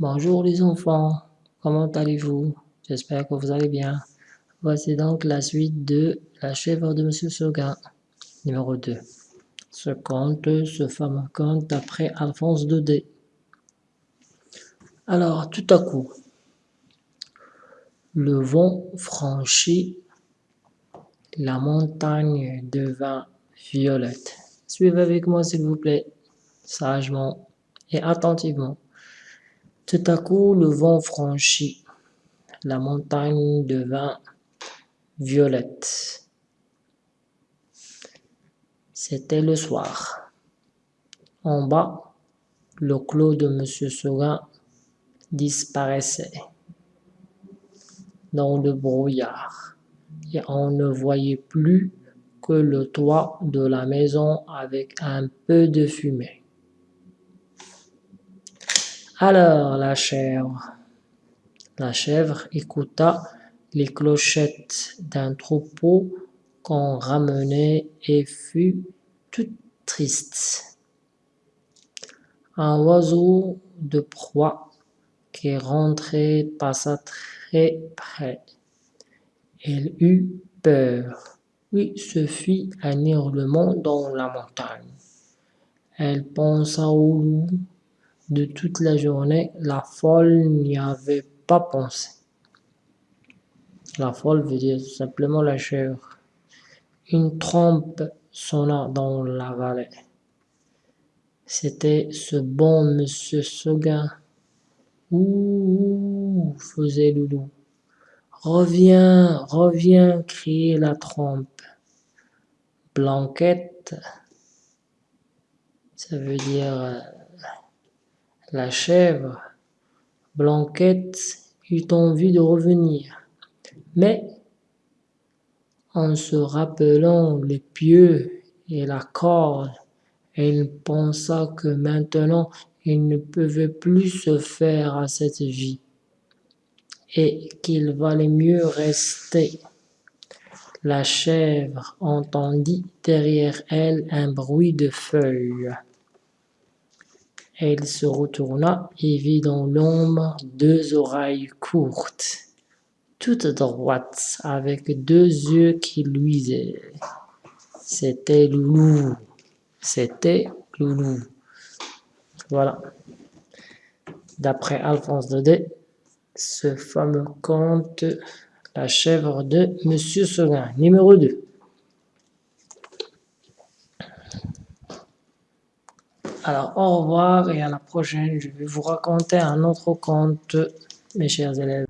Bonjour les enfants, comment allez-vous? J'espère que vous allez bien. Voici donc la suite de La chèvre de Monsieur Seguin, numéro 2. Ce conte, ce fameux conte d'après Alphonse Daudet. Alors, tout à coup, le vent franchit, la montagne devint violette. Suivez avec moi s'il vous plaît, sagement et attentivement. Tout à coup, le vent franchit, la montagne devint violette. C'était le soir. En bas, le clos de Monsieur Seguin disparaissait dans le brouillard et on ne voyait plus que le toit de la maison avec un peu de fumée. Alors la chèvre, la chèvre écouta les clochettes d'un troupeau qu'on ramenait et fut toute triste. Un oiseau de proie qui rentrait passa très près. Elle eut peur, puis se fit un hurlement dans la montagne. Elle pensa au loup de toute la journée, la folle n'y avait pas pensé. La folle veut dire simplement la chèvre. Une trompe sonna dans la vallée. C'était ce bon Monsieur Seguin. Ouh, faisait le. Reviens, reviens, criait la trompe. Blanquette, ça veut dire euh, la chèvre, Blanquette eut envie de revenir, mais en se rappelant les pieux et la corde, elle pensa que maintenant il ne pouvait plus se faire à cette vie et qu'il valait mieux rester. La chèvre entendit derrière elle un bruit de feuilles. Elle se retourna et vit dans l'ombre deux oreilles courtes, toutes droites, avec deux yeux qui luisaient. C'était Loulou. C'était Loulou. Voilà. D'après Alphonse Daudet, ce fameux conte La chèvre de Monsieur Seguin, numéro 2. Alors, au revoir et à la prochaine. Je vais vous raconter un autre conte, mes chers élèves.